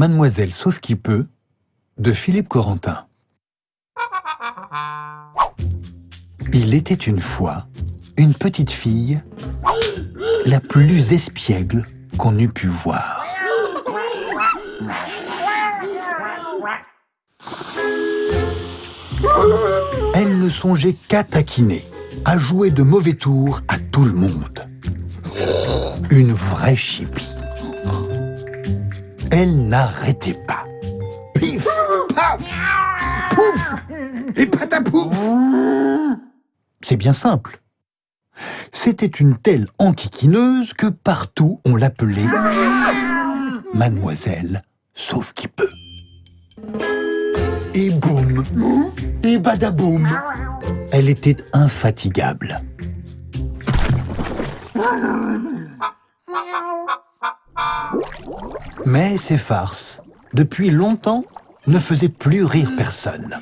Mademoiselle Sauf qui peut de Philippe Corentin. Il était une fois une petite fille la plus espiègle qu'on eût pu voir. Elle ne songeait qu'à taquiner, à jouer de mauvais tours à tout le monde. Une vraie chipie. Elle n'arrêtait pas. Pif, paf, pouf, et patapouf. C'est bien simple. C'était une telle enquiquineuse que partout on l'appelait Mademoiselle Sauf qui peut. Et boum, et badaboum, elle était infatigable. Mais ces farces, depuis longtemps, ne faisaient plus rire personne.